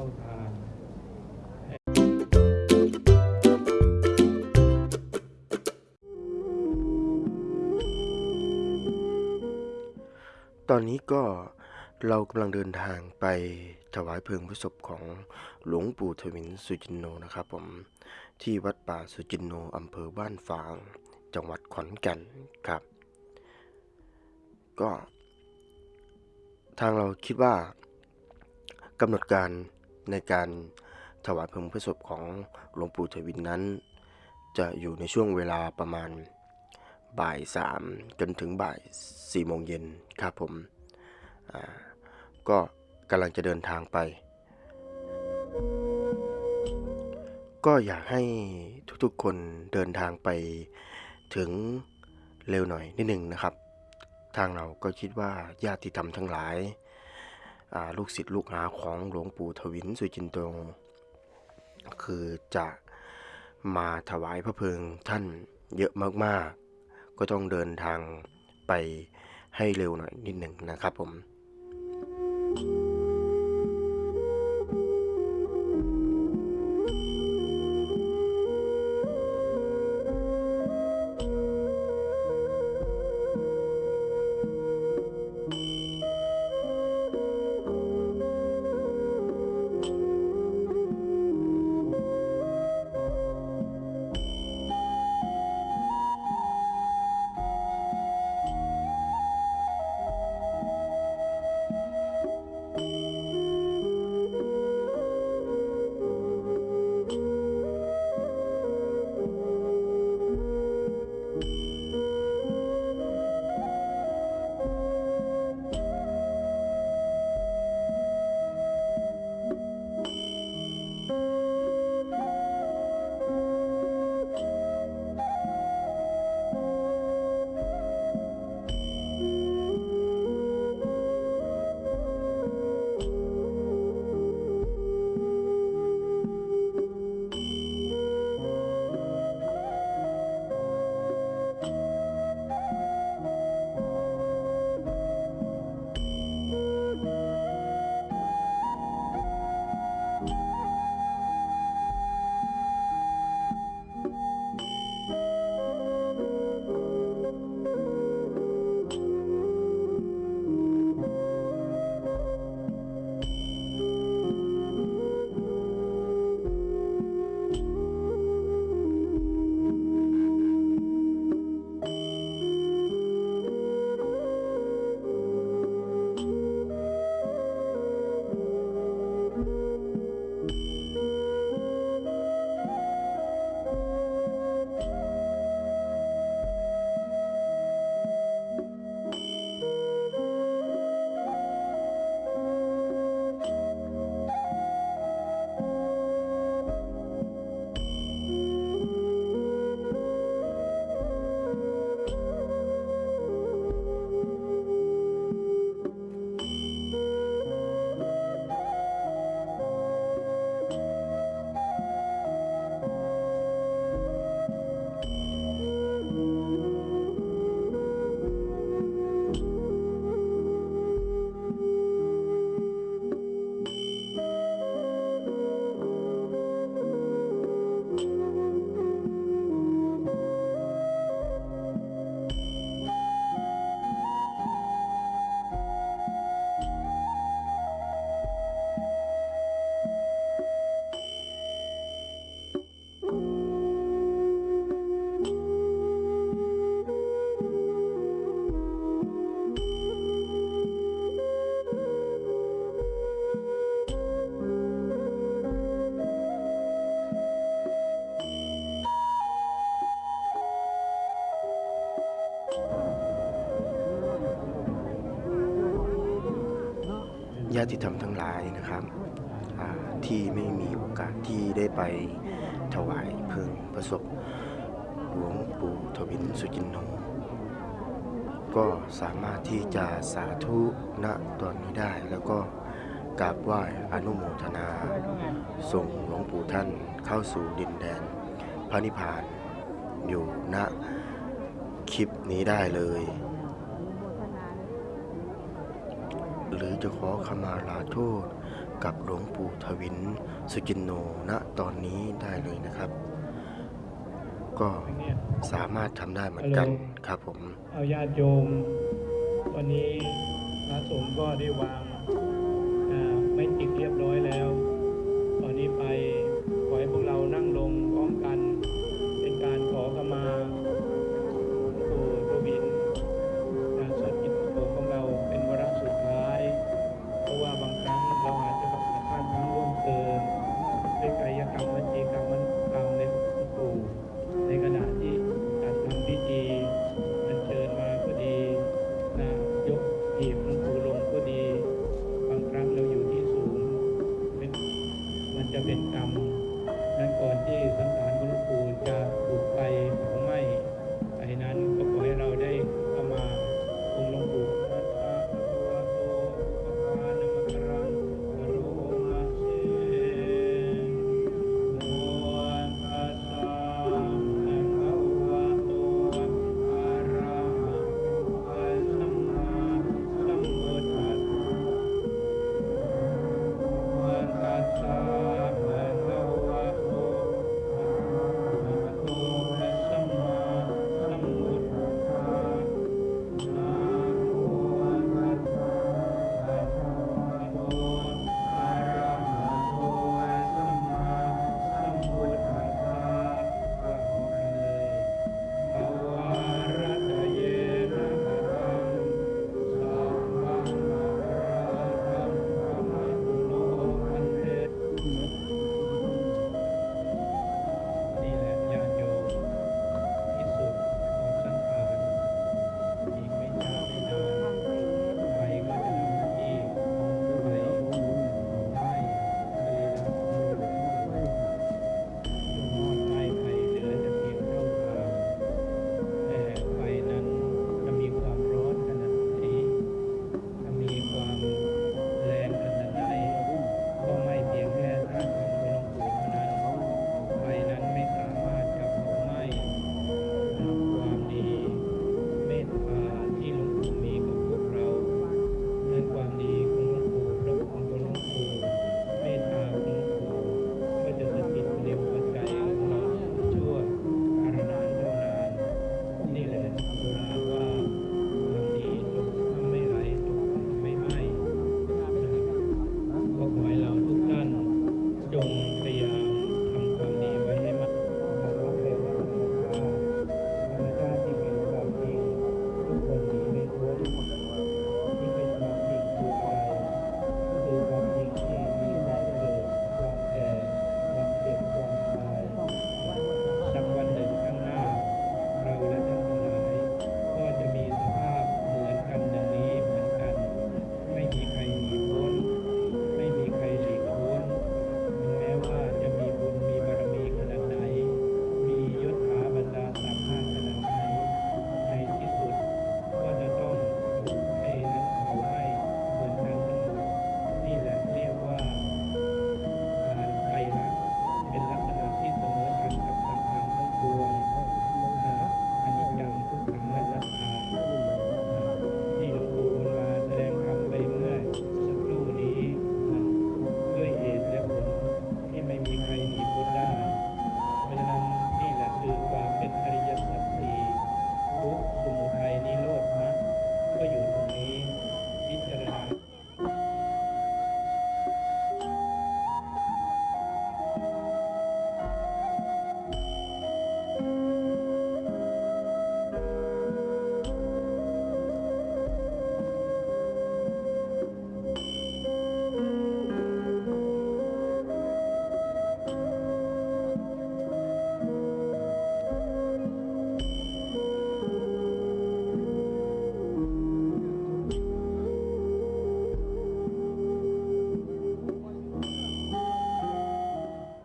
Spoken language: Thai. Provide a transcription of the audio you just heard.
เข้าทางตอนนี้ก็เรากำลังเดินทางไปถวายเพลิงพระศพของหลวงปู่ทวินสุจินโนนะครับผมที่วัดป่าสุจินโนอำเภอบ้านฝาง จังหวัดขอนแก่นครับ ก็ ทางเราคิดว่ากำหนดการ ในการถวายเพลิงพระศพของหลวงปู่ทวินนั้น จะอยู่ในช่วงเวลาประมาณบ่ายสามจนถึงบ่ายสี่โมงเย็นครับผมก็กำลังจะเดินทางไป ก็อยากให้ทุกๆคนเดินทางไปถึงเร็วหน่อยนิดหนึ่งนะครับ ทางเราก็คิดว่าญาติธรรมทั้งหลาย ลูกศิษย์ลูกหาของหลวงปู่ทวินสุจินโตคือจะมาถวายพระเพลิงท่านเยอะมากๆ ก็ต้องเดินทางไปให้เร็วหน่อยนิดหนึ่งนะครับผม ญาติธรรมทั้งหลายนะครับที่ไม่มีโอกาสที่ได้ไปถวายเพลิงพระศพหลวงปู่ทวินสุจินโนก็สามารถที่จะสาธุณตอนนี้ได้แล้วก็กราบไหว้อนุโมทนา ส่งหลวงปู่ท่านเข้าสู่ดินแดนพระนิพพานอยู่ณคลิปนี้ได้เลย หรือจะขอขมาลาโทษกับหลวงปู่ทวินสุจินโนณตอนนี้ได้เลยนะครับ ก็สามารถทำได้เหมือนกันครับผม เอาญาติโยม วันนี้พระสงฆ์ก็ได้วางไม่ติดเรียบร้อยแล้ว ตอนนี้ไปขอให้พวกเรานั่งลง